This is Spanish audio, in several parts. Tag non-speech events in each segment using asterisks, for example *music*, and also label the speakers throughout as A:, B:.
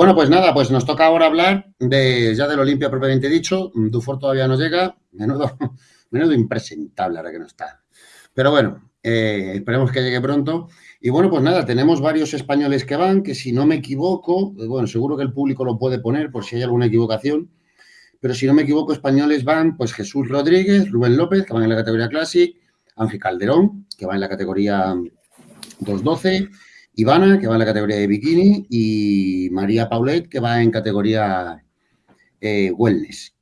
A: Bueno, pues nada, pues nos toca ahora hablar de ya del Olimpia propiamente dicho. Dufour todavía no llega, menudo, *laughs* menudo impresentable ahora que no está. Pero bueno, eh, esperemos que llegue pronto. Y bueno, pues nada, tenemos varios españoles que van, que si no me equivoco, eh, bueno, seguro que el público lo puede poner por si hay alguna equivocación, pero si no me equivoco, españoles van, pues Jesús Rodríguez, Rubén López, que van en la categoría Classic, Ángel Calderón, que va en la categoría 212, Ivana, que va en la categoría de bikini, y María Paulet, que va en categoría eh, wellness.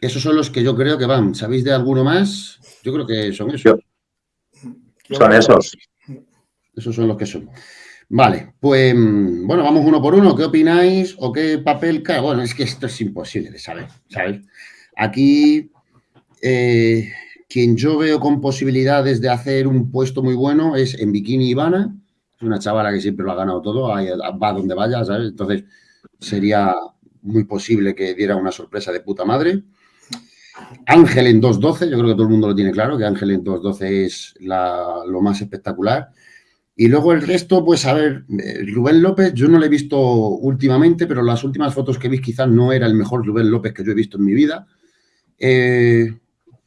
A: Esos son los que yo creo que van. ¿Sabéis de alguno más? Yo creo que son esos.
B: Son esos.
A: Esos son los que son. Vale, pues bueno, vamos uno por uno. ¿Qué opináis o qué papel cae? Bueno, es que esto es imposible de saber, ¿sabes? Aquí, eh, quien yo veo con posibilidades de hacer un puesto muy bueno es en Bikini Ivana. Una chavala que siempre lo ha ganado todo, va donde vaya, ¿sabes? Entonces, sería muy posible que diera una sorpresa de puta madre. Ángel en 2.12, yo creo que todo el mundo lo tiene claro, que Ángel en 2.12 es lo más espectacular. Y luego el resto, pues a ver, eh, Rubén López, yo no lo he visto últimamente, pero las últimas fotos que vi quizás no era el mejor Rubén López que yo he visto en mi vida. Eh,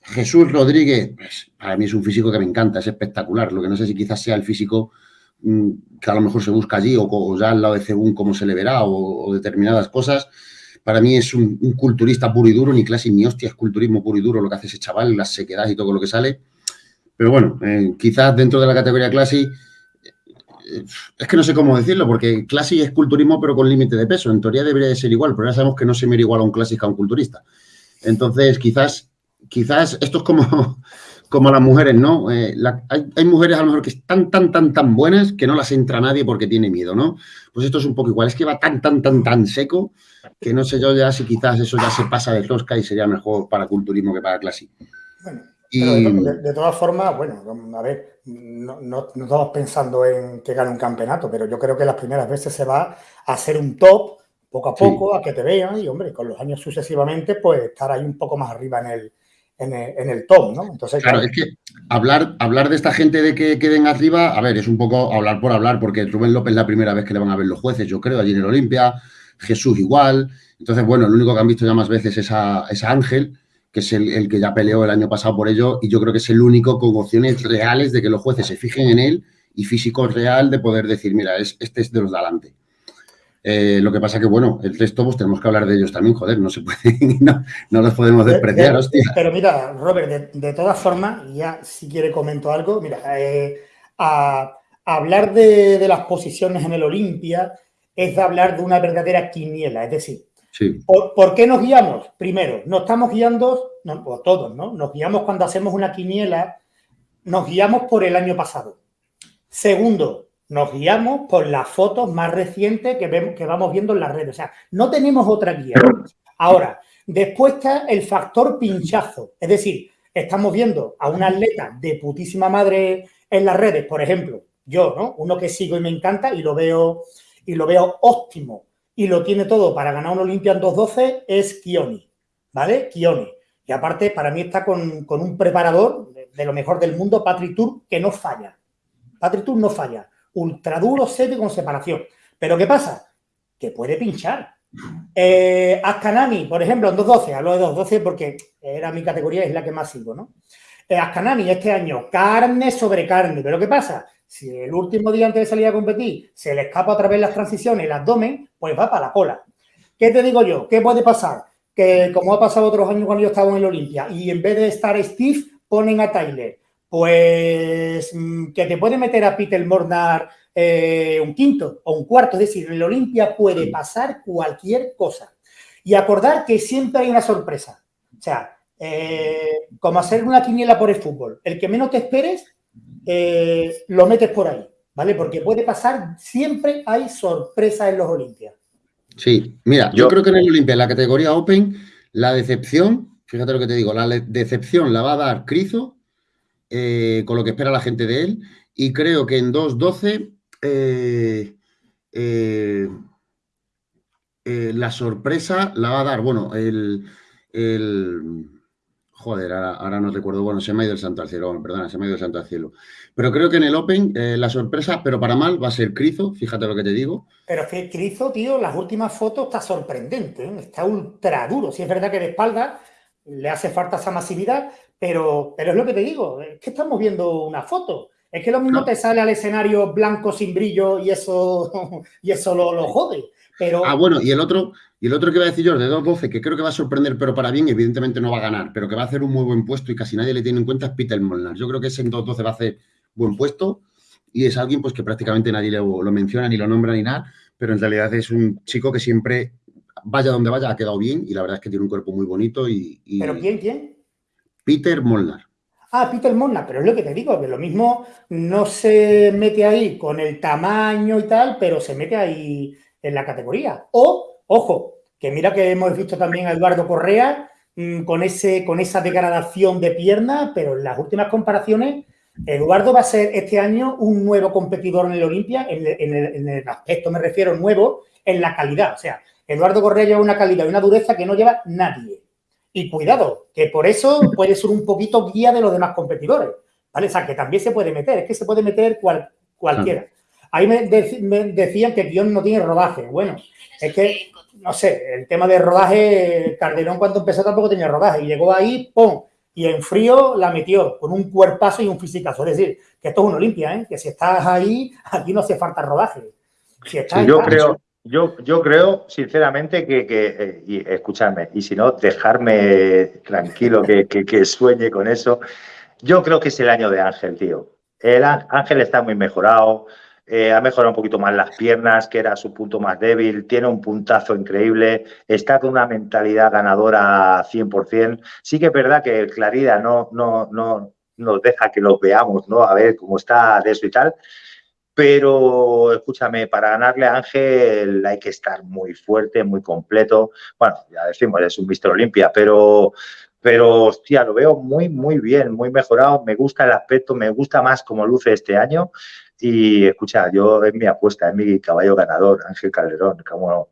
A: Jesús Rodríguez, pues, para mí es un físico que me encanta, es espectacular. Lo que no sé si quizás sea el físico que a lo mejor se busca allí o, ya al lado de según cómo se le verá o, determinadas cosas. Para mí es un, culturista puro y duro, ni clase ni hostia, es culturismo puro y duro lo que hace ese chaval, las sequedades y todo lo que sale. Pero bueno, eh, quizás dentro de la categoría clase es que no sé cómo decirlo, porque Classic es culturismo pero con límite de peso. En teoría debería de ser igual, pero ya sabemos que no se mira igual a un Classic a un culturista. Entonces, quizás, quizás esto es como, *laughs* como las mujeres, ¿no? Eh, hay, mujeres a lo mejor que están tan, tan, tan buenas que no las entra nadie porque tiene miedo, ¿no? Pues esto es un poco igual. Es que va tan, tan, tan, tan seco que no sé yo ya si quizás eso ya se pasa de tosca y sería mejor para culturismo que para.
C: Bueno, de, todas formas, bueno, a ver, no, no, estamos pensando en que gane un campeonato, pero yo creo que las primeras veces se va a hacer un top poco a poco, a que te vean y, hombre, con los años sucesivamente, pues estar ahí un poco más arriba en el, en el, top, ¿no?
A: Entonces, claro, es que hablar, hablar de esta gente de que queden arriba, a ver, es un poco hablar por hablar, porque Rubén López es la primera vez que le van a ver los jueces, yo creo, allí en el Olimpia, Jesús igual, entonces, bueno, el único que han visto ya más veces es a, es a Ángel, que es el, que ya peleó el año pasado por ello, y yo creo que es el único con opciones reales de que los jueces se fijen en él y físico real de poder decir, mira, es, este es de los de adelante. Eh, lo que pasa que, bueno, el resto pues tenemos que hablar de ellos también, joder, no se puede, *laughs* no, no los podemos despreciar, hostia.
C: Pero mira, Robert, de, todas formas, ya si quiere comento algo, mira, eh, a, hablar de, de, las posiciones en el Olimpia es de hablar de una verdadera quiniela, es decir, ¿Por, qué nos guiamos? Primero, nos estamos guiando, no, o todos, ¿no? Nos guiamos cuando hacemos una quiniela, nos guiamos por el año pasado. Segundo, nos guiamos por las fotos más recientes que, vemos, que vamos viendo en las redes. O sea, no tenemos otra guía. Ahora, después está el factor pinchazo. Es decir, estamos viendo a un atleta de putísima madre en las redes, por ejemplo, yo, ¿no? Uno que sigo y me encanta y lo veo, y lo veo óptimo y lo tiene todo para ganar un Olympia en 2.12 es Kioni, ¿vale? Kioni. Y aparte, para mí está con, un preparador de, lo mejor del mundo, Patrick Tour, que no falla. Patrick Tour no falla. Ultra duro, seco con separación. Pero ¿qué pasa? Que puede pinchar. Eh, Ascanani, por ejemplo, en 2.12, hablo de 2.12 porque era mi categoría, es la que más sigo, ¿no? Eh, Ascanani este año, carne sobre carne. Pero ¿qué pasa? Si el último día antes de salir a competir se le escapa otra vez las transiciones, el abdomen, pues va para la cola. ¿Qué te digo yo? ¿Qué puede pasar? Que como ha pasado otros años cuando yo estaba en el Olimpia y en vez de estar Steve, ponen a Tyler. Pues mm, que te puede meter a Peter Mornar eh, un quinto o un cuarto. Es decir, en el Olimpia puede pasar cualquier cosa. Y acordar que siempre hay una sorpresa. O sea, eh, como hacer una quiniela por el fútbol. El que menos te esperes eh, lo metes por ahí, ¿vale? Porque puede pasar, siempre hay sorpresas en los Olimpias.
A: Sí, mira, yo, creo que en el Olimpia, en la categoría Open, la decepción, fíjate lo que te digo, la decepción la va a dar Crizo, eh, con lo que espera la gente de él, y creo que en 2.12 eh, la sorpresa la va a dar, bueno, el, Joder, ahora, no recuerdo. Bueno, se me ha ido el santo al cielo, perdona, se me ha ido el santo al cielo. Pero creo que en el Open eh, la sorpresa, pero para mal, va a ser Crizo, fíjate lo que te digo.
C: Pero es que Crizo, tío, las últimas fotos está sorprendente, ¿eh? está ultra duro. Si es verdad que de espalda le hace falta esa masividad, pero, pero es lo que te digo, es que estamos viendo una foto. Es que lo mismo te sale al escenario blanco sin brillo y eso, *laughs* y eso lo, lo jode. Pero...
A: Ah, bueno, y el otro, y el otro que iba a decir yo, de 2.12, que creo que va a sorprender, pero para bien, evidentemente no va a ganar, pero que va a hacer un muy buen puesto y casi nadie le tiene en cuenta es Peter Molnar. Yo creo que ese en 2.12 va a hacer buen puesto y es alguien pues que prácticamente nadie lo, lo, menciona ni lo nombra ni nada, pero en realidad es un chico que siempre, vaya donde vaya, ha quedado bien y la verdad es que tiene un cuerpo muy bonito y...
C: ¿Pero quién, quién?
A: Peter Molnar.
C: Ah, Peter Molnar, pero es lo que te digo, que lo mismo no se mete ahí con el tamaño y tal, pero se mete ahí en la categoría. O, ojo, que mira que hemos visto también a Eduardo Correa mmm, con, ese, con esa degradación de pierna, pero en las últimas comparaciones, Eduardo va a ser este año un nuevo competidor en el Olimpia, en, en, en, el aspecto me refiero nuevo, en la calidad. O sea, Eduardo Correa lleva una calidad y una dureza que no lleva nadie. Y cuidado, que por eso puede ser un poquito guía de los demás competidores, ¿vale? O sea, que también se puede meter, es que se puede meter cual, cualquiera. Ahí me, de, me, decían que guion no tiene rodaje. Bueno, es que, no sé, el tema de rodaje, Calderón cuando empezó tampoco tenía rodaje. Y llegó ahí, ¡pum! Y en frío la metió con un cuerpazo y un físicazo. Es decir, que esto es una Olimpia, ¿eh? Que si estás ahí, aquí no hace falta rodaje.
B: Si estás, sí, yo estás, creo... Yo, yo creo, sinceramente, que, que eh, y escuchadme, y si no, dejarme tranquilo que, que, sueñe con eso. Yo creo que es el año de Ángel, tío. El Ángel está muy mejorado, eh, ha mejorado un poquito más las piernas, que era su punto más débil, tiene un puntazo increíble, está con una mentalidad ganadora 100%. Sí que es verdad que Clarida no, no, no nos deja que lo veamos, ¿no? A ver cómo está de eso y tal pero escúchame, para ganarle a Ángel hay que estar muy fuerte, muy completo. Bueno, ya decimos, es un Mister Olimpia, pero, pero hostia, lo veo muy, muy bien, muy mejorado. Me gusta el aspecto, me gusta más como luce este año. Y escucha, yo es mi apuesta, es mi caballo ganador, Ángel Calderón, ¿cómo no?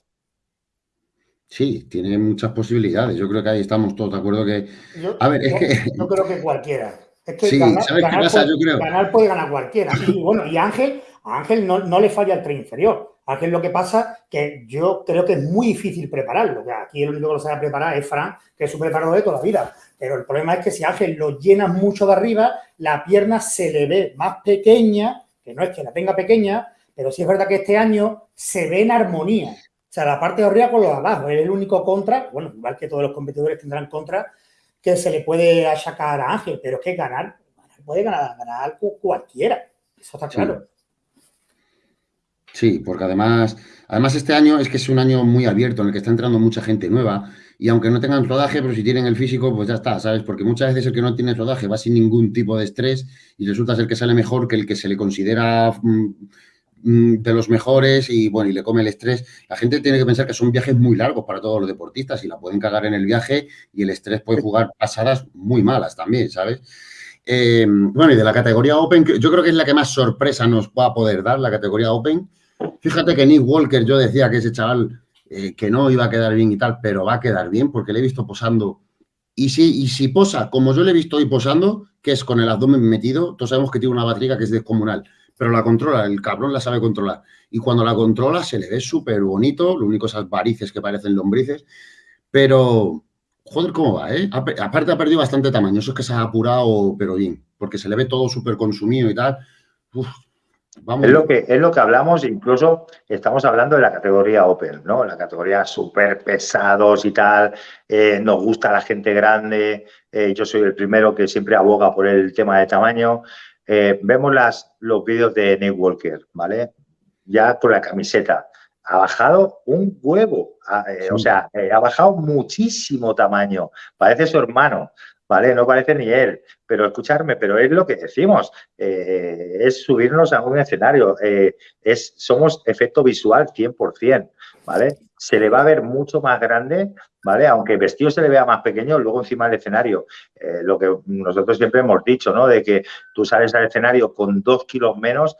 A: Sí, tiene muchas posibilidades. Yo creo que ahí estamos todos de acuerdo que.
C: Yo,
A: a ver, es
C: yo,
A: que.
C: Yo creo que cualquiera. Es que
A: sí,
C: ganar,
A: ¿sabes
C: ganar
A: qué pasa?
C: Puede,
A: yo creo.
C: ganar puede ganar cualquiera. Y bueno, y Ángel, a Ángel no, no, le falla el tren inferior. Ángel lo que pasa que yo creo que es muy difícil prepararlo. Que aquí el único que lo sabe preparar es Fran, que es su preparador de toda la vida. Pero el problema es que si Ángel lo llena mucho de arriba, la pierna se le ve más pequeña, que no es que la tenga pequeña, pero sí es verdad que este año se ve en armonía. O sea, la parte de arriba con los de abajo. Es el único contra, bueno, igual que todos los competidores tendrán contra, que se le puede achacar a Ángel, pero es que ganar puede ganar, ganar cualquiera. Eso está claro.
A: Sí. porque además, además este año es que es un año muy abierto en el que está entrando mucha gente nueva y aunque no tengan rodaje, pero si tienen el físico, pues ya está, ¿sabes? Porque muchas veces el que no tiene rodaje va sin ningún tipo de estrés y resulta ser que sale mejor que el que se le considera mm, de los mejores y bueno, y le come el estrés. La gente tiene que pensar que son viajes muy largos para todos los deportistas y la pueden cagar en el viaje y el estrés puede jugar pasadas muy malas también, ¿sabes? Eh, bueno, y de la categoría Open, yo creo que es la que más sorpresa nos va a poder dar, la categoría Open. Fíjate que Nick Walker, yo decía que ese chaval eh, que no iba a quedar bien y tal, pero va a quedar bien porque le he visto posando. Y si, y si posa, como yo le he visto hoy posando, que es con el abdomen metido, todos sabemos que tiene una barriga que es descomunal, pero la controla, el cabrón la sabe controlar. Y cuando la controla se le ve súper bonito, lo único esas varices que parecen lombrices, pero joder, ¿cómo va? Eh? Aparte ha perdido bastante tamaño, eso es que se ha apurado, pero bien, porque se le ve todo súper consumido y tal. Uf,
B: vamos. Es, lo que, es lo que hablamos, incluso estamos hablando de la categoría Open, ¿no? La categoría súper pesados y tal, eh, nos gusta la gente grande, eh, yo soy el primero que siempre aboga por el tema de tamaño. Eh, vemos las, los vídeos de Nick Walker, ¿vale? Ya con la camiseta ha bajado un huevo, sí. o sea, ha bajado muchísimo tamaño, parece su hermano, ¿vale? No parece ni él, pero escucharme, pero es lo que decimos, eh, es subirnos a un escenario, eh, es, somos efecto visual 100%, ¿vale? Se le va a ver mucho más grande, ¿vale? Aunque el vestido se le vea más pequeño, luego encima del escenario, eh, lo que nosotros siempre hemos dicho, ¿no? De que tú sales al escenario con dos kilos menos,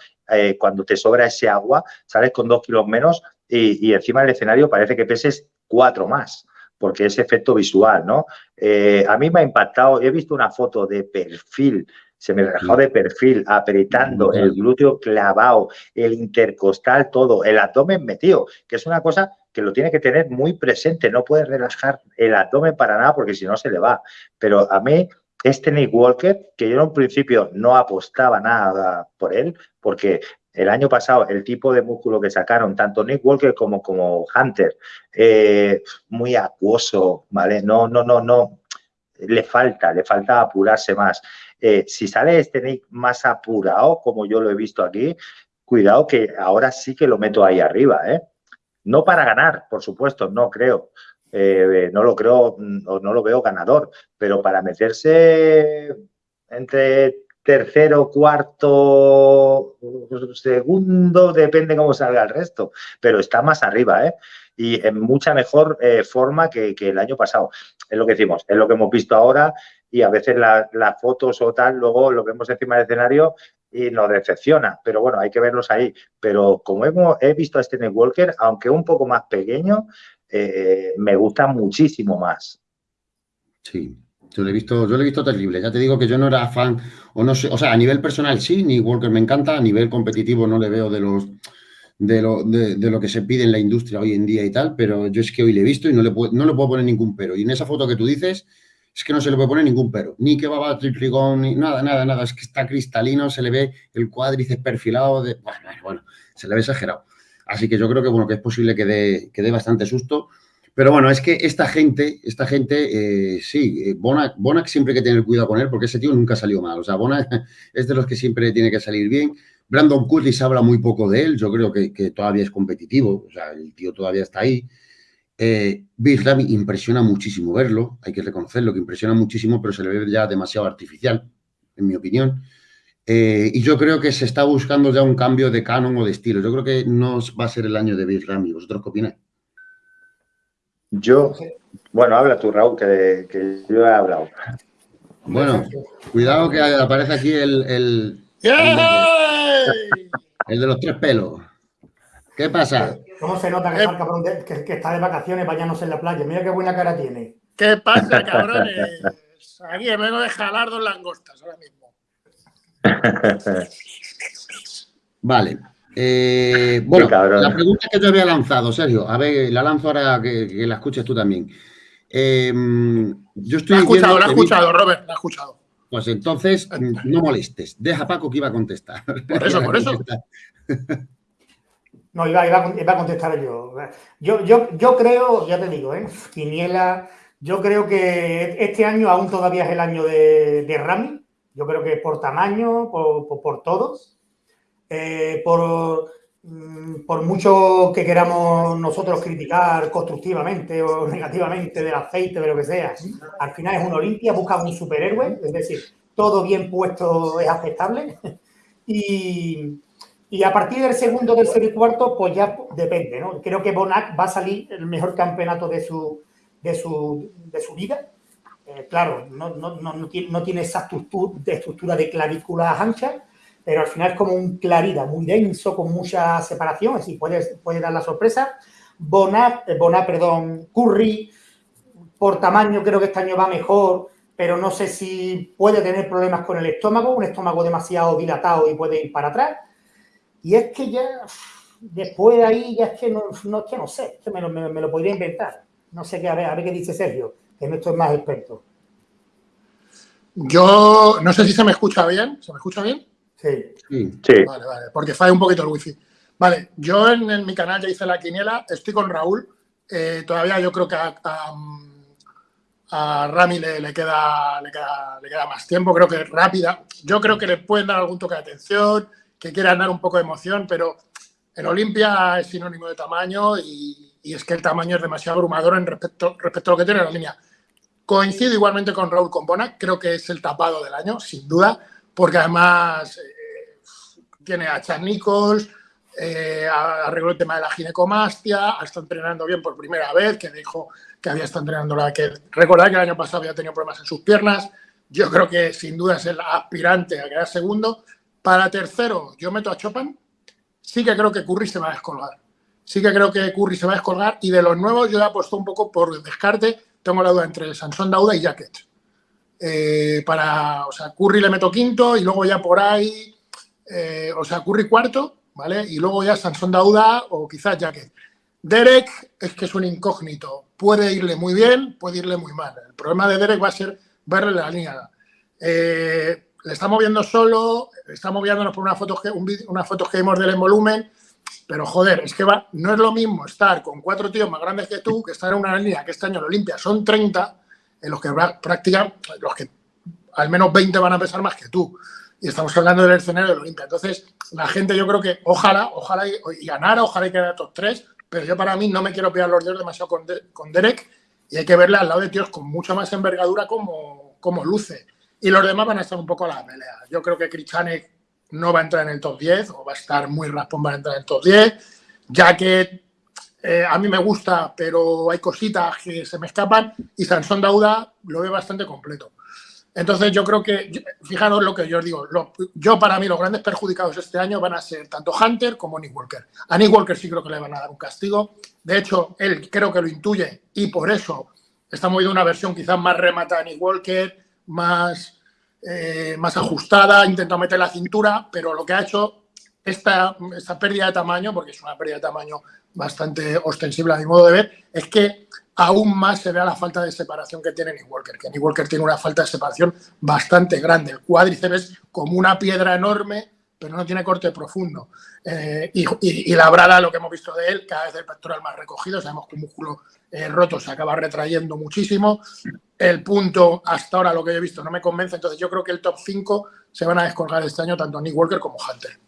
B: cuando te sobra ese agua, sales con dos kilos menos y, y encima del escenario parece que peses cuatro más, porque es efecto visual, ¿no? Eh, a mí me ha impactado, he visto una foto de perfil, se me dejó de perfil, apretando el glúteo clavado, el intercostal, todo, el abdomen metido, que es una cosa que lo tiene que tener muy presente, no puede relajar el abdomen para nada porque si no se le va. Pero a mí este Nick Walker, que yo en un principio no apostaba nada por él, porque el año pasado el tipo de músculo que sacaron, tanto Nick Walker como, como Hunter, eh, muy acuoso, ¿vale? No, no, no, no, le falta, le falta apurarse más. Eh, si sale este Nick más apurado, como yo lo he visto aquí, cuidado que ahora sí que lo meto ahí arriba, ¿eh? No para ganar, por supuesto, no creo. Eh, no lo creo o no lo veo ganador, pero para meterse entre tercero, cuarto, segundo, depende cómo salga el resto, pero está más arriba, ¿eh? Y en mucha mejor eh, forma que, el año pasado. Es lo que decimos, es lo que hemos visto ahora y a veces las fotos o tal, luego lo vemos encima del escenario y nos decepciona, pero bueno, hay que verlos ahí. Pero como hemos, he visto a este Walker, aunque un poco más pequeño, eh, me gusta muchísimo más.
A: Sí, yo lo he visto, yo lo he visto terrible. Ya te digo que yo no era fan, o no sé, o sea, a nivel personal sí, ni Walker me encanta, a nivel competitivo no le veo de los de lo, de, lo que se pide en la industria hoy en día y tal, pero yo es que hoy le he visto y no le, puedo, no le puedo poner ningún pero. Y en esa foto que tú dices, es que no se le puede poner ningún pero. Ni que va a triplicón, ni nada, nada, nada. Es que está cristalino, se le ve el cuádriceps perfilado. De, bueno, bueno, se le ve exagerado. Así que yo creo que, bueno, que es posible que dé, que dé bastante susto. Pero bueno, es que esta gente, esta gente, eh, sí, eh, Bonac, Bonac, siempre hay que tener cuidado con él porque ese tío nunca salió mal. O sea, Bonac *laughs* es de los que siempre tiene que salir bien. Brandon Curtis habla muy poco de él, yo creo que, todavía es competitivo, o sea, el tío todavía está ahí. Eh, Bill Ramy impresiona muchísimo verlo, hay que reconocerlo, que impresiona muchísimo, pero se le ve ya demasiado artificial, en mi opinión. Eh, y yo creo que se está buscando ya un cambio de canon o de estilo. Yo creo que no va a ser el año de Bill Ramy. ¿Vosotros qué opináis?
B: Yo, bueno, habla tú, Raúl, que, yo he hablado.
A: Bueno, cuidado que aparece aquí el, el, el, de, los tres pelos. ¿Qué pasa?
C: ¿Cómo se nota que, que, está de vacaciones bañándose en la playa? Mira qué buena cara tiene.
D: ¿Qué pasa, *laughs* cabrones? Aquí vengo de jalar dos langostas ahora mismo.
A: Vale. Eh, bueno, la pregunta que yo había lanzado, Sergio, a ver, la lanzo ahora que, la escuches tú también. Em, yo estoy
D: la he escuchado, la he escuchado, Robert, la he escuchado.
A: Pues entonces, no molestes. Deja a Paco que iba a contestar.
D: Por eso, por eso. *laughs*
C: No, iba, a contestar yo. yo. Yo creo, ya te digo, ¿eh? Quiniela, yo creo que este año aún todavía es el año de, de Rami. Yo creo que por tamaño, por, todos, eh, por, mm, por mucho que queramos nosotros criticar constructivamente o *laughs* negativamente del aceite, de lo que sea, al final es un Olimpia, busca un superhéroe, es decir, todo bien puesto es aceptable. *laughs* Y, a partir del segundo, tercero y cuarto, pues ya depende, ¿no? Creo que Bonac va a salir el mejor campeonato de su, de su, de su vida eh, claro, no, no, no, tiene, esa estructura de clavículas anchas, pero al final es como un claridad muy denso, con mucha separación, así puede, puede dar la sorpresa. Bonat, eh, Bonat, perdón, Curry, por tamaño creo que este año va mejor, pero no sé si puede tener problemas con el estómago, un estómago demasiado dilatado y puede ir para atrás. Y es que ya, después de ahí, ya es que no, no, que no sé, me lo, me lo podría inventar. No sé qué, a ver, a ver qué dice Sergio en esto es más experto.
D: Yo no sé si se me escucha bien. ¿Se me escucha bien?
C: Sí.
B: sí.
D: Vale, vale, porque falla un poquito el wifi. Vale, yo en, mi canal ya hice la quiniela, estoy con Raúl. Eh, todavía yo creo que a, Rami le, queda, le, queda, más tiempo, creo que es rápida. Yo creo que le pueden dar algún toque de atención, que quieran dar un poco de emoción, pero en Olimpia es sinónimo de tamaño y, es que el tamaño es demasiado abrumador en respecto, respecto a lo que tiene la línea. Coincido igualmente con Raúl Compona, creo que es el tapado del año, sin duda, porque además eh, tiene a Chad Nichols, eh, arregló el tema de la ginecomastia, está entrenando bien por primera vez, que dijo que había estado entrenando la que recordad que el año pasado había tenido problemas en sus piernas. Yo creo que sin duda es el aspirante a quedar segundo. Para tercero, yo meto a Chopin. Sí que creo que Curry se va a descolgar. sí que creo que Curry se va a descolgar. Y de los nuevos, yo he apuesto un poco por descarte. Tengo la duda entre Sansón Dauda y Jacket. Eh, para, o sea, Curry le meto quinto y luego ya por ahí, eh, o sea, Curry cuarto, ¿vale? Y luego ya Sansón Dauda o quizás Jacket. Derek es que es un incógnito. Puede irle muy bien, puede irle muy mal. El problema de Derek va a ser verle la línea. Eh, le estamos viendo solo, estamos viéndonos por unas fotos que, unas fotos que vimos del en volumen, pero joder, es que va, no es lo mismo estar con cuatro tíos más grandes que tú que estar en una línea que este año lo limpia son 30, en los que practican, los que al menos 20 van a pesar más que tú. Y estamos hablando del escenario de Olimpia. Entonces, la gente yo creo que ojalá, ojalá y, y ganara, ojalá y quedara top 3, pero yo para mí no me quiero pillar los dedos demasiado con, con Derek y hay que verle al lado de tíos con mucha más envergadura como, como luce. Y los demás van a estar un poco a la pelea. Yo creo que Krichanek no va a entrar en el top 10 o va a estar muy raspón para entrar en el top 10, ya que eh, a mí me gusta, pero hay cositas que se me escapan y Sansón Dauda lo ve bastante completo. Entonces yo creo que, fijaros lo que yo os digo, yo para mí los grandes perjudicados este año van a ser tanto Hunter como Nick Walker. A Nick Walker sí creo que le van a dar un castigo. De hecho, él creo que lo intuye y por eso estamos viendo una versión quizás más rematada de Nick Walker, más eh, más ajustada, ha intentado meter la cintura, pero lo que ha hecho esta, esta pérdida de tamaño, porque es una pérdida de tamaño bastante ostensible a mi modo de ver, es que aún más se vea la falta de separación que tiene Nick Walker, que Nick Walker tiene una falta de separación bastante grande. El cuádriceps es como una piedra enorme, pero no tiene corte profundo. Eh, y, la brada, lo que hemos visto de él, cada vez el pectoral más recogido, sabemos que un músculo eh, roto se acaba retrayendo muchísimo. El punto, hasta ahora lo que he visto, no me convence. Entonces yo creo que el top 5 se van a descolgar este año tanto Nick Walker como Hunter.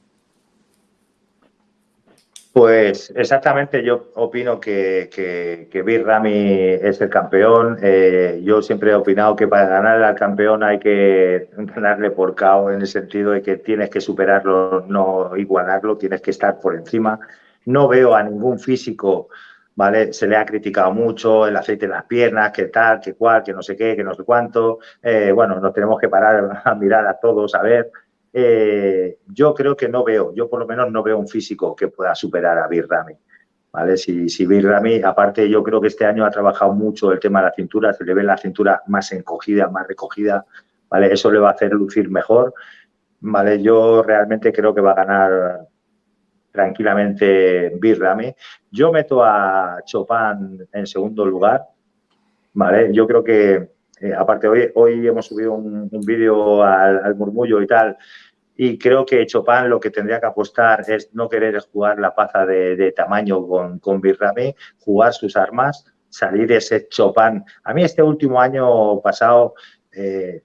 B: Pues exactamente, yo opino que, que, que Ramy es el campeón. Eh, yo siempre he opinado que para ganar al campeón hay que ganarle por KO en el sentido de que tienes que superarlo, no igualarlo, tienes que estar por encima. No veo a ningún físico ¿vale? Se le ha criticado mucho el aceite en las piernas, que tal, que cual, que no sé qué, que no sé cuánto. Eh, bueno, nos tenemos que parar a mirar a todos, a ver. Eh, yo creo que no veo, yo por lo menos no veo un físico que pueda superar a Birrami. ¿Vale? Si, si Birrami, aparte yo creo que este año ha trabajado mucho el tema de la cintura, se le ve la cintura más encogida, más recogida, ¿vale? Eso le va a hacer lucir mejor, ¿vale? Yo realmente creo que va a ganar tranquilamente Birrami. Yo meto a Chopin en segundo lugar, ¿vale? Yo creo que, eh, aparte, hoy, hoy hemos subido un, vídeo al, murmullo y tal, y creo que Chopin lo que tendría que apostar es no querer jugar la paza de, tamaño con, con Birrami, jugar sus armas, salir ese Chopin. A mí este último año pasado... Eh,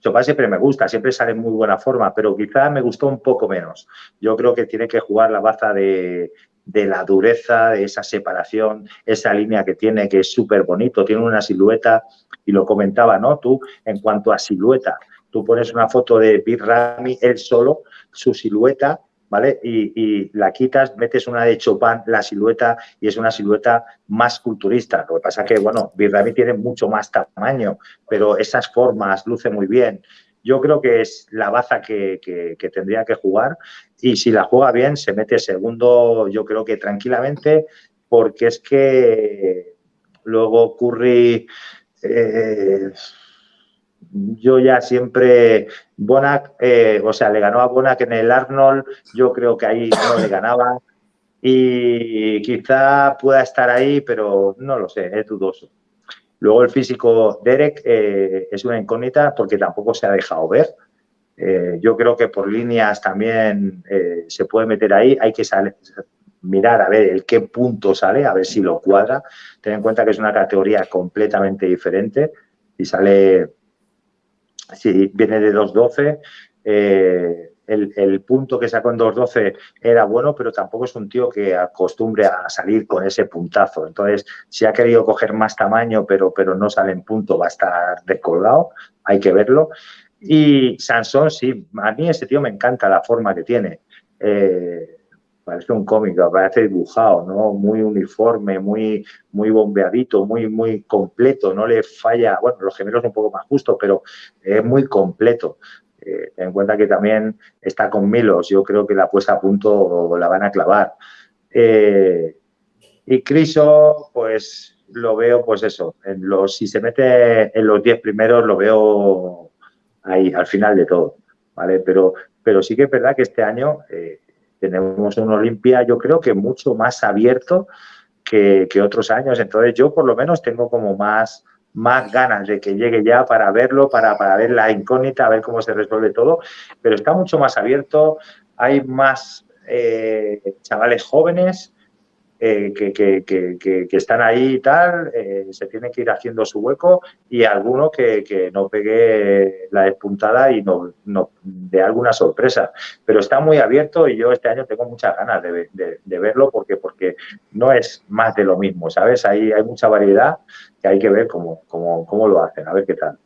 B: Chopin siempre me gusta, siempre sale en muy buena forma, pero quizá me gustó un poco menos. Yo creo que tiene que jugar la baza de, la dureza, de esa separación, esa línea que tiene, que es súper bonito, tiene una silueta, y lo comentaba, ¿no? Tú, en cuanto a silueta, tú pones una foto de Big Ramy, él solo, su silueta ¿vale? Y, la quitas, metes una de Chopin, la silueta, y es una silueta más culturista. Lo que pasa que, bueno, Birrami tiene mucho más tamaño, pero esas formas luce muy bien. Yo creo que es la baza que, tendría que jugar y si la juega bien se mete segundo, yo creo que tranquilamente, porque es que luego Curry... Eh, yo ya siempre, Bonac, eh, o sea, le ganó a Bonac en el Arnold, yo creo que ahí no le ganaba y quizá pueda estar ahí, pero no lo sé, es dudoso. Luego el físico Derek eh, es una incógnita porque tampoco se ha dejado ver. Eh, yo creo que por líneas también se puede meter ahí, hay que mirar a ver el qué punto sale, a ver si lo cuadra. Ten en cuenta que es una categoría completamente diferente y sale si viene de 2.12, eh, el, punto que sacó en 2.12 era bueno, pero tampoco es un tío que acostumbre a salir con ese puntazo. Entonces, si ha querido coger más tamaño, pero, pero no sale en punto, va a estar descolgado, hay que verlo. Y Sansón, sí, a mí ese tío me encanta la forma que tiene. Eh, parece un cómico, parece dibujado, ¿no? Muy uniforme, muy, muy bombeadito, muy, muy completo, no le falla, bueno, los gemelos un poco más justos, pero es muy completo. Eh, ten en cuenta que también está con Milos, yo creo que la puesta a punto la van a clavar. Eh, Y Criso, pues lo veo, pues eso, en los, si se mete en los 10 primeros, lo veo ahí, al final de todo, ¿vale? Pero, pero sí que es verdad que este año eh, tenemos un Olimpia, yo creo que mucho más abierto que, que, otros años. Entonces, yo por lo menos tengo como más, más ganas de que llegue ya para verlo, para, para ver la incógnita, a ver cómo se resuelve todo. Pero está mucho más abierto, hay más eh, chavales jóvenes eh, que, están ahí y tal, eh, se tiene que ir haciendo su hueco y alguno que, no pegue la despuntada y no, dé alguna sorpresa. Pero está muy abierto y yo este año tengo muchas ganas de, verlo porque, porque no es más de lo mismo, ¿sabes? Hay, hay mucha variedad que hay que ver cómo, cómo, cómo lo hacen, a ver qué tal.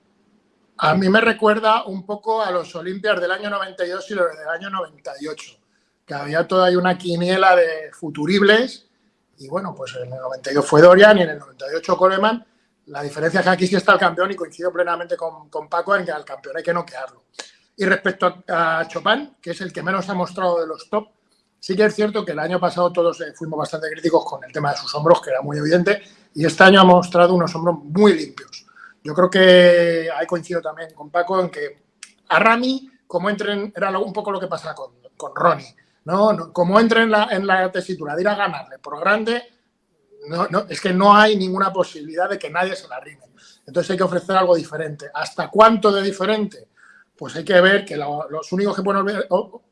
D: A mí me recuerda un poco a los Olimpias del año 92 y los del año 98, que había toda una quiniela de futuribles y bueno, pues en el 92 fue Dorian y en el 98 Coleman. La diferencia es que aquí sí está el campeón y coincido plenamente con, con Paco en que al campeón hay que noquearlo. Y respecto a, a Chopin, que es el que menos ha mostrado de los top, sí que es cierto que el año pasado todos eh, fuimos bastante críticos con el tema de sus hombros, que era muy evidente, y este año ha mostrado unos hombros muy limpios. Yo creo que ahí coincido también con Paco en que a Rami, como entren, era un poco lo que pasa con, con Ronnie no, no, como entre en la, en la tesitura de ir a ganarle por grande, no, no, es que no hay ninguna posibilidad de que nadie se la rime. Entonces hay que ofrecer algo diferente. ¿Hasta cuánto de diferente? Pues hay que ver que lo, los únicos que pueden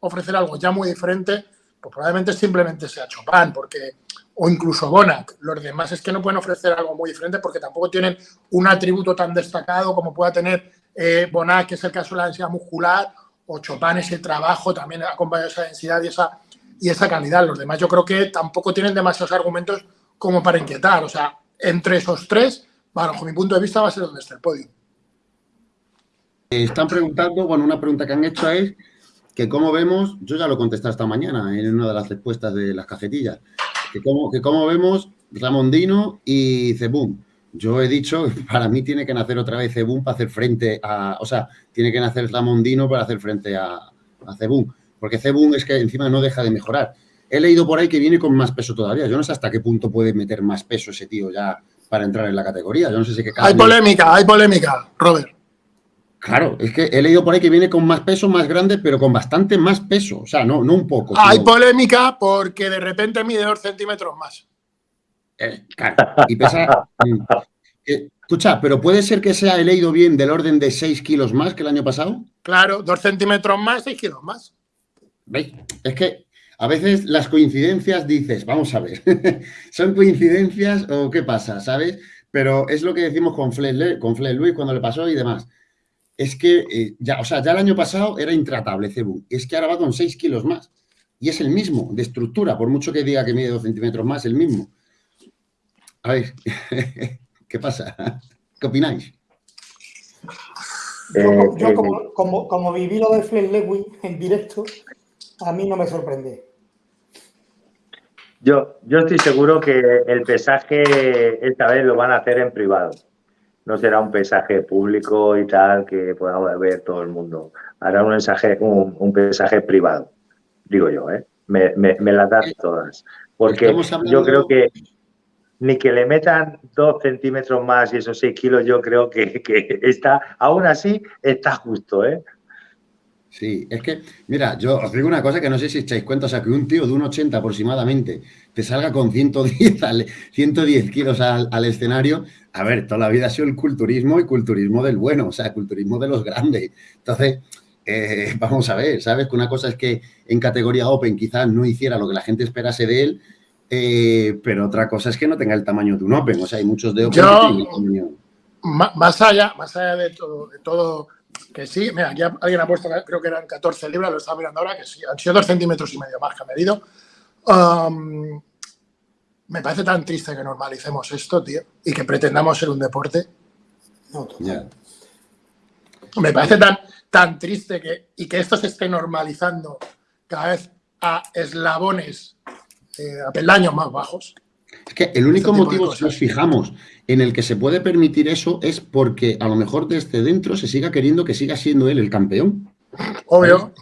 D: ofrecer algo ya muy diferente, pues probablemente simplemente sea Chopin, porque, o incluso Bonac. Los demás es que no pueden ofrecer algo muy diferente porque tampoco tienen un atributo tan destacado como pueda tener eh, Bonac, que es el caso de la densidad muscular, o Chopin ese trabajo también ha acompañado esa densidad y esa, y esa calidad. Los demás yo creo que tampoco tienen demasiados argumentos como para inquietar. O sea, entre esos tres, bajo mi punto de vista, va a ser donde está el podio.
A: Están preguntando, bueno, una pregunta que han hecho es que cómo vemos, yo ya lo contesté esta mañana en una de las respuestas de las cajetillas, que cómo, que cómo vemos Ramondino y Cebum. Yo he dicho, *laughs* para mí tiene que nacer otra vez Cebún para hacer frente a... O sea, tiene que nacer Ramondino para hacer frente a, a. Porque Cebún es que encima no deja de mejorar. He leído por ahí que viene con más peso todavía. Yo no sé hasta qué punto puede meter más peso ese tío ya para entrar en la categoría. Yo no sé si que
D: Hay polémica, hay polémica, Robert.
A: Claro, es que he leído por ahí que viene con más peso, más grande, pero con bastante más peso. O sea, no, no un poco.
D: Hay sino... polémica porque de repente mide dos centímetros más.
A: Eh, claro, y pesa... eh, escucha, pero puede ser que sea he leído bien del orden de 6 kilos más que el año pasado.
D: Claro, 2 centímetros más, 6 kilos más.
A: ¿Veis? Es que a veces las coincidencias dices, vamos a ver, *laughs* ¿son coincidencias o qué pasa? ¿Sabes? Pero es lo que decimos con Fle, con Luis cuando le pasó y demás. Es que eh, ya, o sea, ya el año pasado era intratable Cebu. Es que ahora va con 6 kilos más. Y es el mismo, de estructura, por mucho que diga que mide 2 centímetros más, el mismo. A ver, *laughs* ¿qué pasa? ¿Qué opináis?
C: Yo, yo como, como, como, viví lo de Fleck Lewis en directo, a mí no me sorprende.
B: Yo, yo estoy seguro que el pesaje esta vez lo van a hacer en privado. No será un pesaje público y tal que pueda ver todo el mundo. Hará un, mensaje, un, un pesaje privado, digo yo, ¿eh? Me, me, me las das todas. Porque yo creo que ni que le metan dos centímetros más y esos seis kilos, yo creo que, está, aún así, está justo, ¿eh?
A: Sí, es que, mira, yo os digo una cosa que no sé si echáis cuenta, o sea, que un tío de un 80 aproximadamente te salga con 110, al, 110 kilos al, al, escenario, a ver, toda la vida ha sido el culturismo y culturismo del bueno, o sea, culturismo de los grandes. Entonces, eh, vamos a ver, ¿sabes? Que una cosa es que en categoría Open quizás no hiciera lo que la gente esperase de él, eh, pero otra cosa es que no tenga el tamaño de un Open. O sea, hay muchos de Open
D: Yo, que tienen más allá, más allá de todo, de todo, que sí, mira, aquí alguien ha puesto, creo que eran 14 libras, lo estaba mirando ahora, que sí, han sido dos centímetros y medio más que ha medido. Um, me parece tan triste que normalicemos esto, tío, y que pretendamos ser un deporte. No, yeah. Me parece tan, tan triste que, y que esto se esté normalizando cada vez a eslabones eh, a peldaños más bajos.
A: Es que el único este motivo, si nos fijamos, en el que se puede permitir eso es porque a lo mejor desde dentro se siga queriendo que siga siendo él el campeón.
D: Obvio.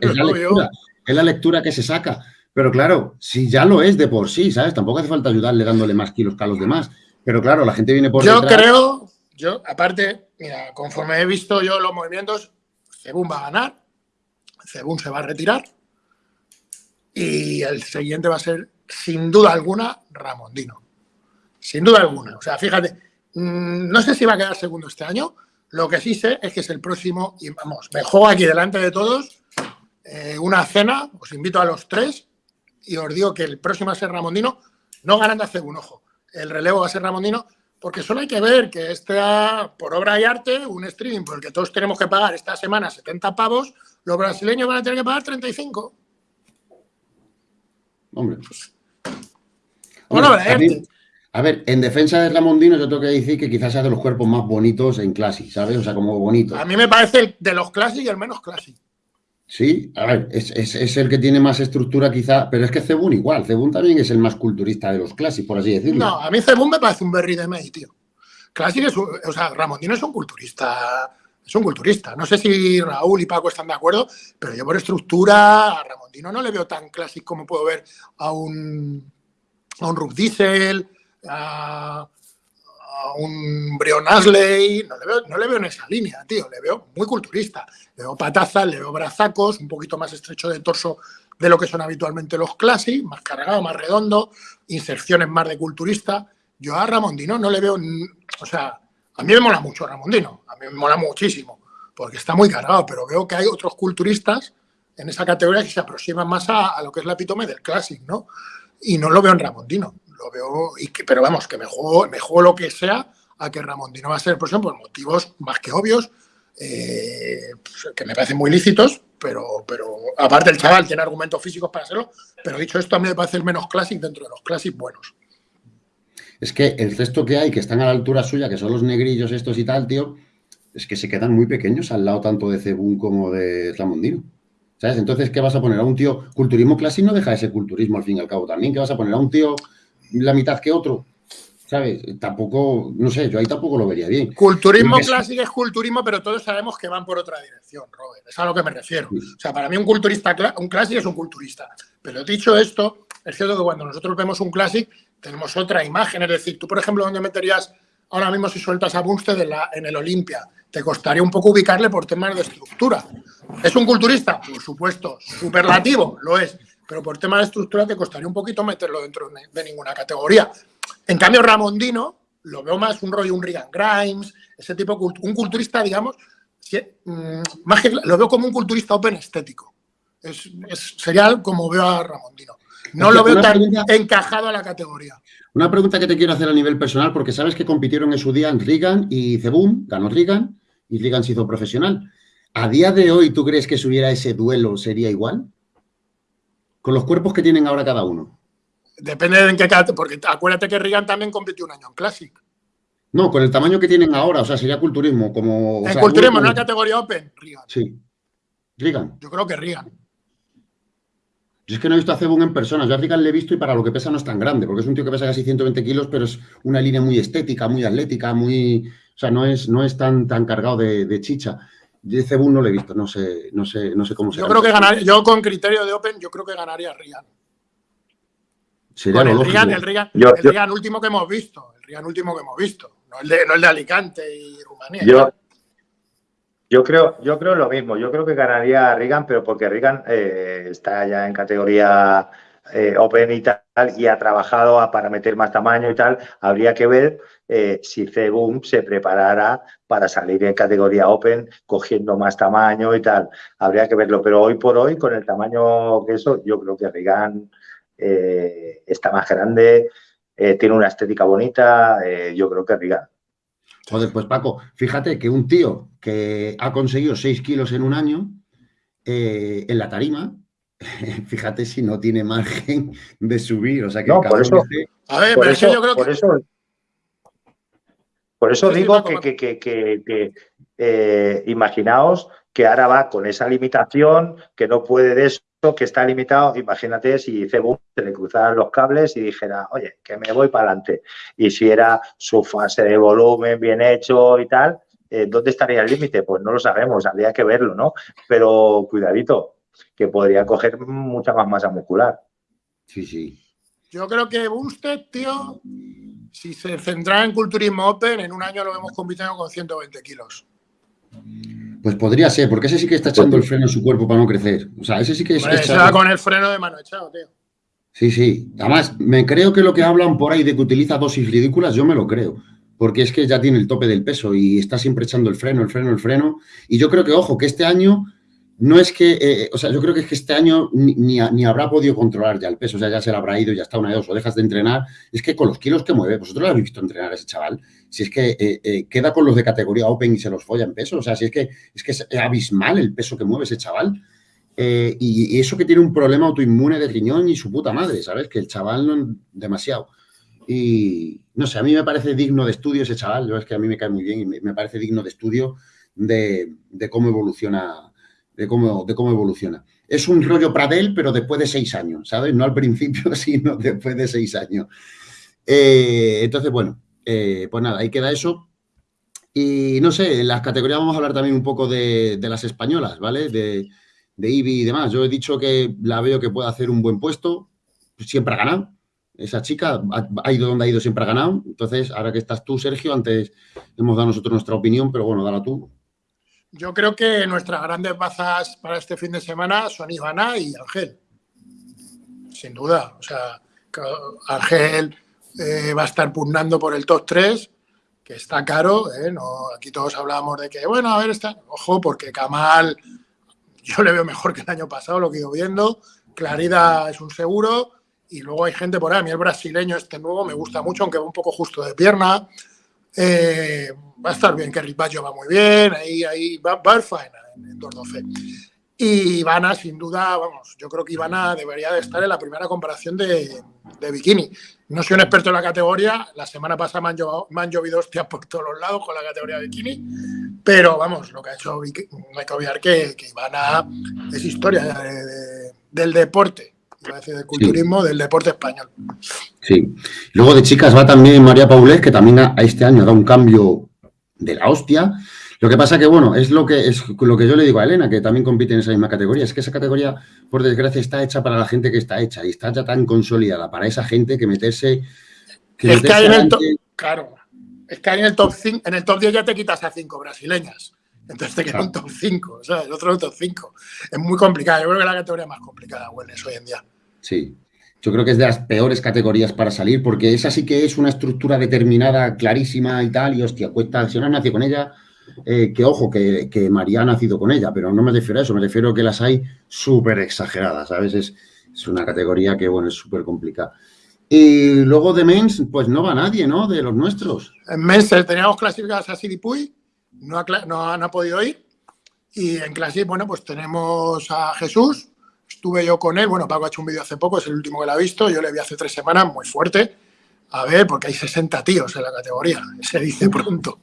A: Es la, *laughs* Obvio. Lectura, es la lectura que se saca. Pero claro, si ya lo es de por sí, ¿sabes? Tampoco hace falta ayudarle dándole más kilos que a los demás. Pero claro, la gente viene por
D: Yo creo, yo, aparte, mira, conforme he visto yo los movimientos, Cebún va a ganar, Cebún se va a retirar y el siguiente va a ser, sin duda alguna, Ramondino. Sin duda alguna. O sea, fíjate, mm, no sé si va a quedar segundo este año, lo que sí sé es que es el próximo, y vamos, me juego aquí delante de todos eh, una cena, os invito a los tres y os digo que el próximo va a ser Ramondino, no ganando a un ojo, el relevo va a ser Ramondino, porque solo hay que ver que este, por obra y arte, un streaming por el que todos tenemos que pagar esta semana 70 pavos, los brasileños van a tener que pagar 35.
A: Hombre. Bueno, Hombre, a ver, en defensa de Ramondino yo tengo que decir que quizás sea de los cuerpos más bonitos en Classic, ¿sabes? O sea, como bonito.
D: A mí me parece el de los Classic y el menos Classic.
A: Sí, a ver, es, el que tiene más estructura quizá, pero es que Cebun igual, Cebun también es el más culturista de los Classic, por así decirlo.
D: No, a mí Cebun me parece un berry de May, tío. Classic es, o sea, Ramondino es un culturista, es un culturista. No sé si Raúl y Paco están de acuerdo, pero yo por estructura a Ramondino no le veo tan Classic como puedo ver a un, a un Rub Diesel, a, un Brion Asley, no le, veo, no le veo en esa línea, tío, le veo muy culturista. Le veo patazas, le veo brazacos, un poquito más estrecho de torso de lo que son habitualmente los Classic, más cargado, más redondo, inserciones más de culturista. Yo a Ramondino no le veo, o sea, a mí me mola mucho Ramondino, a mí me mola muchísimo, porque está muy cargado, pero veo que hay otros culturistas en esa categoría que se aproximan más a, lo que es la epítome del Classic, ¿no? Y no lo veo en Ramondino lo veo, pero vamos, que me juego, me juego lo que sea a que Ramondino va a ser el próximo por motivos más que obvios, eh, que me parecen muy lícitos, pero, pero aparte el chaval tiene argumentos físicos para hacerlo, pero dicho esto, a mí me parece el menos clásico dentro de los clásicos buenos.
A: Es que el resto que hay, que están a la altura suya, que son los negrillos estos y tal, tío, es que se quedan muy pequeños al lado tanto de Cebún como de Ramondino. ¿Sabes? Entonces, ¿qué vas a poner? A un tío, culturismo clásico no deja ese culturismo al fin y al cabo también. ¿Qué vas a poner? A un tío la mitad que otro. ¿Sabes? Tampoco, no sé, yo ahí tampoco lo vería bien.
D: Culturismo clásico es culturismo, pero todos sabemos que van por otra dirección, Robert. Es a lo que me refiero. O sea, para mí un culturista, un clásico es un culturista. Pero dicho esto, es cierto que cuando nosotros vemos un clásico, tenemos otra imagen. Es decir, tú, por ejemplo, ¿dónde meterías ahora mismo si sueltas a Bunstead en, el Olimpia? Te costaría un poco ubicarle por temas de estructura. ¿Es un culturista? Por supuesto. ¿Superlativo? Lo es pero por tema de estructura te costaría un poquito meterlo dentro de ninguna categoría. En cambio, Ramondino lo veo más un rollo, un Regan Grimes, ese tipo, un culturista, digamos, mm, más que lo veo como un culturista open estético. Es, sería como veo a Ramondino. No lo veo tan encajado a la categoría.
A: Una pregunta que te quiero hacer a nivel personal, porque sabes que compitieron en su día en Regan y Cebum, ganó Regan y Regan se hizo profesional. ¿A día de hoy tú crees que si hubiera ese duelo sería igual? con los cuerpos que tienen ahora cada uno.
D: Depende de en qué porque acuérdate que Regan también compitió un año en Classic.
A: No, con el tamaño que tienen ahora, o sea, sería culturismo. Como,
D: en culturismo, en una categoría Open, Regan.
A: Sí. Regan.
D: Yo creo que Regan.
A: Yo es que no he visto a Cebun en persona. Yo a Regan le he visto y para lo que pesa no es tan grande, porque es un tío que pesa casi 120 kilos, pero es una línea muy estética, muy atlética, muy. O sea, no es, no es tan, tan cargado de chicha. Yo Cebú no lo he visto, no sé, no sé, no sé cómo se
D: Yo creo que ganaría, yo con criterio de Open, yo creo que ganaría Rian.
A: Sería el,
D: Rian, el, Rian, último que hemos visto, el Rian último que hemos visto, no el de, no el de Alicante y Rumanía.
B: Yo, yo creo, yo creo lo mismo, yo creo que ganaría Rigan, pero porque Rigan eh, está ya en categoría eh, Open y tal, y ha trabajado para meter más tamaño y tal, habría que ver eh, si Cebum se preparara para salir en categoría Open cogiendo más tamaño y tal. Habría que verlo, pero hoy por hoy, con el tamaño que eso, yo creo que Regan eh, está más grande, eh, tiene una estética bonita, yo creo que Regan.
A: Joder, pues Paco, fíjate que un tío que ha conseguido 6 kilos en un año en la tarima, *laughs* fíjate si no tiene margen de subir. O sea que
B: no, por eso, a ver, pero yo creo que. Por eso digo que, eh, imaginaos que ahora va con esa limitación, que no puede de eso, que está limitado. Imagínate si Cebú se le cruzaran los cables y dijera, oye, que me voy para adelante. Y si era su fase de volumen bien hecho y tal, eh, ¿dónde estaría el límite? Pues no lo sabemos, habría que verlo, ¿no? Pero cuidadito, que podría coger mucha más masa muscular.
A: Sí, sí.
D: Yo creo que Bumstead, tío, si se centra en culturismo open, en un año lo vemos compitiendo con 120 kilos.
A: Pues podría ser, porque ese sí que está echando el freno en su cuerpo para no crecer. O sea, ese sí que es.
D: Hombre, con el freno de mano echado, tío.
A: Sí, sí. Además, me creo que lo que hablan por ahí de que utiliza dosis ridículas, yo me lo creo. Porque es que ya tiene el tope del peso y está siempre echando el freno, el freno, el freno. Y yo creo que, ojo, que este año no es que, eh, o sea, yo creo que es que este año ni, habrá podido controlar ya el peso, o sea, ya se le habrá ido, ya está una de dos, o dejas de entrenar. Es que con los kilos que mueve, vosotros lo habéis visto entrenar a ese chaval, si es que eh, eh, queda con los de categoría Open y se los folla en peso, o sea, si es que es, que es abismal el peso que mueve ese chaval. Eh, y, eso que tiene un problema autoinmune de riñón y su puta madre, ¿sabes? Que el chaval no demasiado. Y no sé, a mí me parece digno de estudio ese chaval, yo es que a mí me cae muy bien y me, parece digno de estudio de, cómo evoluciona, de cómo, de cómo evoluciona. Es un rollo Pradel, pero después de seis años, ¿sabes? No al principio, *laughs* sino después de seis años. Eh, entonces, bueno, eh, pues nada, ahí queda eso. Y no sé, en las categorías vamos a hablar también un poco de, de las españolas, ¿vale? De, de IBI y demás. Yo he dicho que la veo que puede hacer un buen puesto, siempre ha ganado. Esa chica ha, ido donde ha ido, siempre ha ganado. Entonces, ahora que estás tú, Sergio, antes hemos dado nosotros nuestra opinión, pero bueno, dala tú.
D: Yo creo que nuestras grandes bazas para este fin de semana son Ivana y Ángel. Sin duda. O sea, Ángel eh, va a estar pugnando por el top 3, que está caro. ¿eh? No, aquí todos hablábamos de que, bueno, a ver, está. Ojo, porque Kamal yo le veo mejor que el año pasado, lo que he ido viendo. Claridad es un seguro. Y luego hay gente por ahí. A mí el brasileño este nuevo me gusta mucho, aunque va un poco justo de pierna. Eh, va a estar bien, que Ripaggio va muy bien. Ahí, ahí va, va a ir en, 212. Y Ivana, sin duda, vamos, yo creo que Ivana debería de estar en la primera comparación de, bikini. No soy un experto en la categoría, la semana pasada me han, llovido hostias por todos los lados con la categoría de bikini, pero vamos, lo que ha hecho, no hay que olvidar que, Ivana es historia del deporte, a decir del culturismo, del deporte español.
A: Sí. Luego de chicas va también María Paulés, que también a este año dado un cambio de la hostia lo que pasa que, bueno, es lo que, es lo que yo le digo a Elena, que también compite en esa misma categoría, es que esa categoría, por desgracia, está hecha para la gente que está hecha y está ya tan consolidada para esa gente que meterse...
D: es que en el top, claro, es que en el top 5, en el top 10 ya te quitas a 5 brasileñas. Entonces te queda un top 5, o sea, el otro top 5. Es muy complicado. Yo creo que la categoría más complicada, Wellness, hoy en día.
A: Sí, yo creo que es de las peores categorías para salir, porque esa sí que es una estructura determinada, clarísima y tal, y hostia, cuesta, si no has nacido con ella, eh, que ojo, que, María ha nacido con ella, pero no me refiero a eso, me refiero a que las hay súper exageradas, a veces es una categoría que, bueno, es súper complicada. Y luego de Mens, pues no va nadie, ¿no? De los nuestros.
D: En Mens teníamos clasificadas a Siripuy, no no, no ha podido ir. Y en clase, bueno, pues tenemos a Jesús, estuve yo con él, bueno, Paco ha hecho un vídeo hace poco, es el último que lo ha visto, yo le vi hace tres semanas, muy fuerte. A ver, porque hay 60 tíos en la categoría, se dice pronto.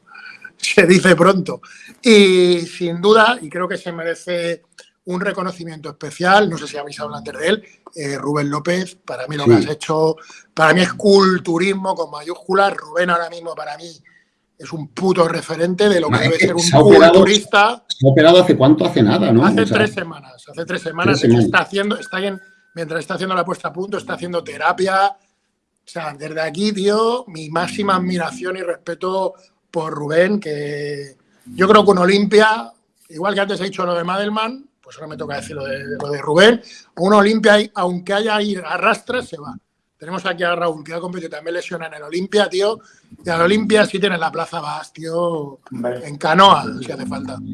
D: se dice pronto. Y sin duda, y creo que se merece un reconocimiento especial, no sé si habéis hablado antes de él, eh, Rubén López, para mí lo que has hecho, para mí es culturismo con mayúsculas, Rubén ahora mismo para mí es un puto referente de lo que debe ser un culturista.
A: Se ha operado hace cuánto, hace nada, ¿no?
D: Hace tres semanas, hace tres semanas, está haciendo, está en, mientras está haciendo la puesta a punto, está haciendo terapia, o sea, desde aquí, tío, mi máxima admiración y respeto por Rubén, que yo creo que un Olimpia, igual que antes he dicho lo de Madelman, pues ahora me toca decir lo de, lo de Rubén, un Olimpia, aunque haya ahí arrastres, se va. Tenemos aquí a Raúl, que ha competido también lesiona en el Olimpia, tío. Y al Olimpia sí tiene la plaza vas, tío, en canoa, si hace falta. *laughs*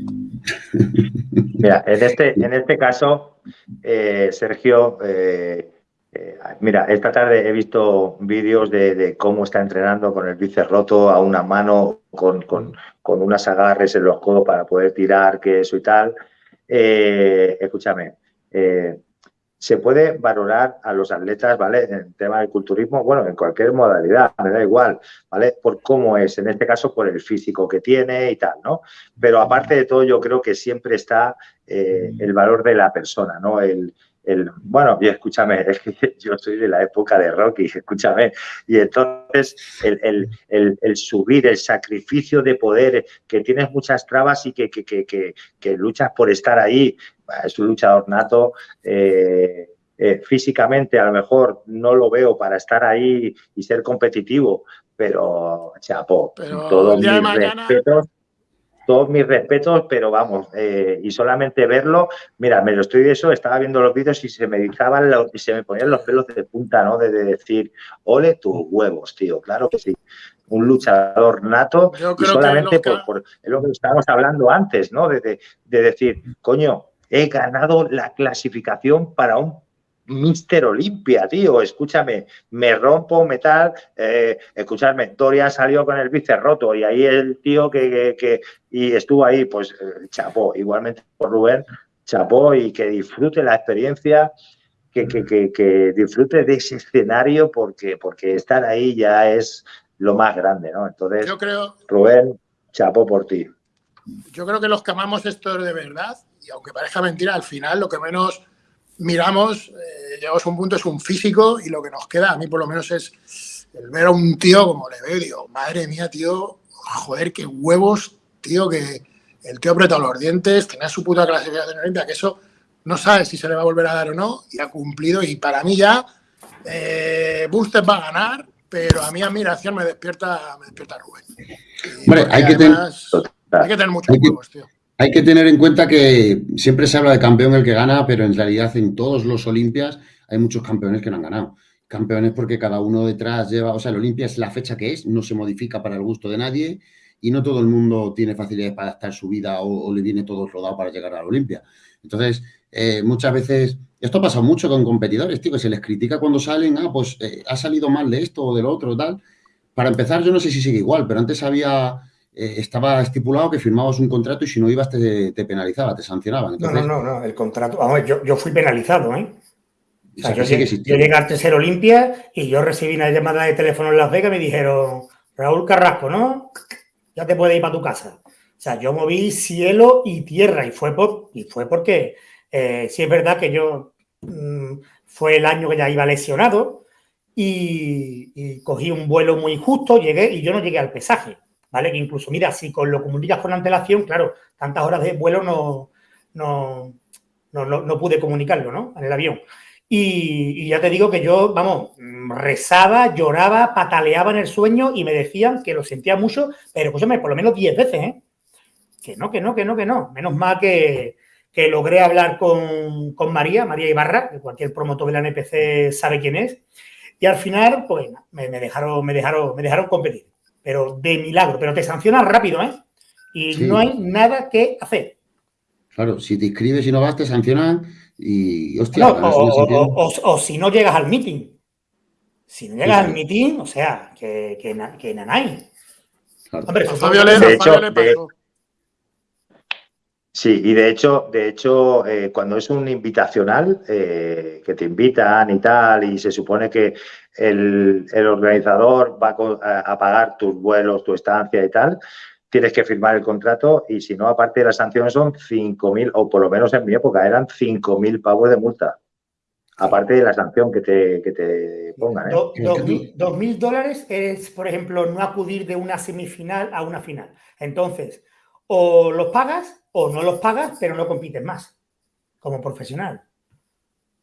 B: Mira, en este, en este caso, eh, Sergio, eh, eh, mira, esta tarde he visto vídeos de, cómo está entrenando con el bíceps roto a una mano, con, unas agarres en los codos para poder tirar, que eso y tal. Escúchame, eh, se puede valorar a los atletas, ¿vale? En tema del culturismo, bueno, en cualquier modalidad, me da igual, ¿vale? Por cómo es, en este caso por el físico que tiene y tal, ¿no? Pero aparte de todo, yo creo que siempre está el valor de la persona, ¿no? El, bueno, y escúchame, *laughs* es que yo soy de la época de Rocky, escúchame, y entonces el, subir, el sacrificio de poder, que tienes muchas trabas y que, luchas por estar ahí, es un luchador nato, eh, eh, físicamente a lo mejor no lo veo para estar ahí y ser competitivo, pero chapo, todos mis respetos, todos mis respetos, pero vamos, eh, y solamente verlo, mira, me lo estoy de eso, estaba viendo los vídeos y se me dizaban y se me ponían los pelos de punta, ¿no? De, decir, ole tus huevos, tío, claro que sí. Un luchador nato y solamente por, por, es lo que estábamos hablando antes, ¿no? de decir, coño, he ganado la clasificación para un Mister Olimpia, tío, escúchame, me rompo metal, eh, escúchame, Dorian salió con el bíceps roto y ahí el tío que, que, y estuvo ahí, pues eh, chapó, igualmente por Rubén, chapó y que disfrute la experiencia, que, que, que, disfrute de ese escenario porque, porque estar ahí ya es lo más grande, ¿no? Entonces,
D: yo creo,
B: Rubén, chapó por ti.
D: Yo creo que los que amamos esto de verdad, y aunque parezca mentira, al final lo que menos miramos, eh, llegamos a un punto, es un físico y lo que nos queda, a mí por lo menos es el ver a un tío como le veo y digo, madre mía, tío, joder, qué huevos, tío, que el tío apretado los dientes, tenía su puta clasificación olimpia, que eso no sabe si se le va a volver a dar o no y ha cumplido y para mí ya eh, va a ganar, pero a mi admiración me despierta, me despierta Rubén.
A: hay que, tener,
D: hay que tener muchos huevos, tío.
A: Hay que tener en cuenta que siempre se habla de campeón el que gana, pero en realidad en todos los Olimpias hay muchos campeones que no han ganado. Campeones porque cada uno detrás lleva, o sea, el Olimpia es la fecha que es, no se modifica para el gusto de nadie y no todo el mundo tiene facilidades para adaptar su vida o, le viene todo rodado para llegar a la Olimpia. Entonces, eh, muchas veces, esto pasa mucho con competidores, tío, que se les critica cuando salen, ah, pues eh, ha salido mal de esto o del otro, tal. Para empezar, yo no sé si sigue igual, pero antes había eh, estaba estipulado que firmabas un contrato y si no ibas te, penalizaba, te sancionaban.
C: no, no, no, no, el contrato, vamos, yo, yo fui penalizado, ¿eh? O sea, yo, llegué al tercer Olimpia y yo recibí una llamada de teléfono en Las Vegas y me dijeron, Raúl Carrasco, ¿no? Ya te puedes ir para tu casa. O sea, yo moví cielo y tierra y fue, por, y fue porque eh, sí es verdad que yo mm, fue el año que ya iba lesionado y, y, cogí un vuelo muy justo, llegué y yo no llegué al pesaje. ¿Vale? Que incluso, mira, si con lo comunicas con antelación, claro, tantas horas de vuelo no, no, no, pude comunicarlo, ¿no? En el avión. Y, ya te digo que yo, vamos, rezaba, lloraba, pataleaba en el sueño y me decían que lo sentía mucho, pero escúchame, por lo menos 10 veces, ¿eh? Que no, que no, que no, que no. Menos mal que, que logré hablar con, con, María, María Ibarra, que cualquier promotor de la NPC sabe quién es. Y al final, pues, me dejaron, me, dejaron, me dejaron competir pero de milagro, pero te sancionan rápido, ¿eh? Y no hay nada que hacer.
A: Claro, si te inscribes y no vas, te sancionan y,
C: hostia. o, si no llegas al meeting. Si no llegas al meeting, o sea, que, que, que nanay.
B: Hombre, Fabio de hecho, Sí, y de hecho, de hecho eh, cuando es un invitacional, eh, que te invitan y tal, y se supone que el, organizador va a, pagar tus vuelos, tu estancia y tal, tienes que firmar el contrato y si no, aparte de las sanciones son 5.000, o por lo menos en mi época eran 5.000 pavos de multa. Aparte de la sanción que te, que te pongan. ¿eh?
C: 2.000 dólares es, por ejemplo, no acudir de una semifinal a una final. Entonces, o los pagas o no los pagas, pero no compites más como profesional.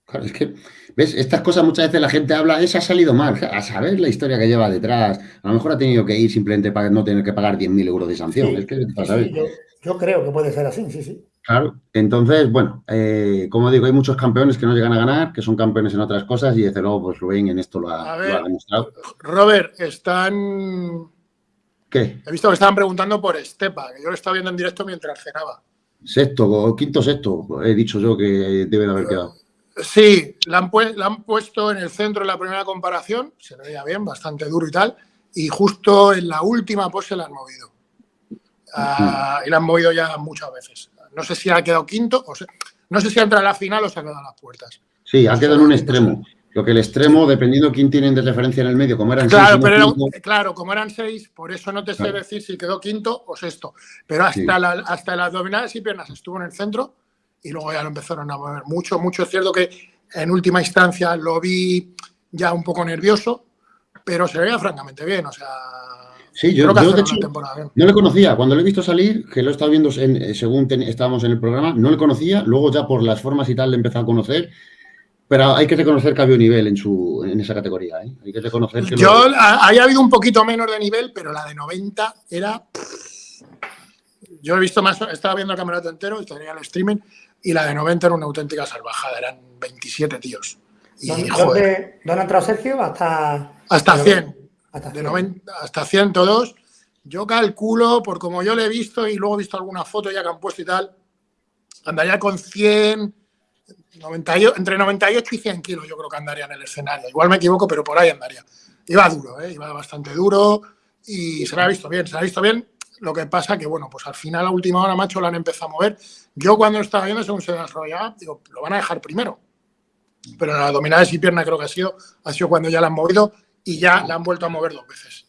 A: Claro, es que, ¿ves? Estas cosas muchas veces la gente habla, esa ha salido mal, a saber la historia que lleva detrás. A lo mejor ha tenido que ir simplemente para no tener que pagar 10.000 euros de sanción.
C: yo, creo que puede ser así, sí, sí.
A: Claro, entonces, bueno, eh, como digo, hay muchos campeones que no llegan a ganar, que son campeones en otras cosas y desde luego, pues Rubén en esto lo ha, lo ha demostrado.
D: Robert, están
A: ¿Qué?
D: He visto que estaban preguntando por Estepa, que yo lo estaba viendo en directo mientras cenaba.
A: Sexto, o quinto sexto, he dicho yo que debe de haber quedado.
D: Sí, la han, han, puesto en el centro en la primera comparación, se veía bien, bastante duro y tal, y justo en la última pose la han movido. Ah, y la han movido ya muchas veces. No sé si ha quedado quinto, o no sé si entra a la final o se ha quedado a las puertas.
A: Sí, ha quedado en un extremo. Lo que el extremo, dependiendo quién tienen de referencia en el medio, como eran
D: claro, seis. Pero claro, como eran seis, por eso no te sé decir si quedó quinto o sexto. Pero hasta, la, hasta las abdominales y piernas estuvo en el centro y luego ya lo empezaron a mover mucho, mucho. Es cierto que en última instancia lo vi ya un poco nervioso, pero se veía francamente bien. O sea,
A: Sí, yo, de hecho no le conocía. Cuando lo he visto salir, que lo he estado viendo en, según estábamos en el programa, no le conocía. Luego ya por las formas y tal le he empezado a conocer Pero hay que reconocer que había un nivel en, su, en esa categoría. ¿eh? Hay que reconocer que.
D: Yo, lo... habido un poquito menos de nivel, pero la de 90 era. Yo he visto más, estaba viendo el campeonato entero, estaría el streaming, y la de 90 era una auténtica salvajada, eran 27 tíos. Y,
C: ¿Dónde, joder, ¿Dónde Sergio? Hasta.
D: Hasta 100. Hasta 100. De 90, hasta 102. Yo calculo, por como yo le he visto y luego he visto alguna foto ya que han puesto y tal, andaría con 100, 98, entre 98 y 100 kilos yo creo que andaría en el escenario. Igual me equivoco, pero por ahí andaría. Iba duro, ¿eh? iba bastante duro y se me ha visto bien, se me ha visto bien. Lo que pasa que, bueno, pues al final a última hora, macho, lo han empezado a mover. Yo cuando estaba viendo, según se desarrollaba, digo, lo van a dejar primero. Pero en las abdominales y pierna creo que ha sido, ha sido cuando ya la han movido y ya la han vuelto a mover dos veces.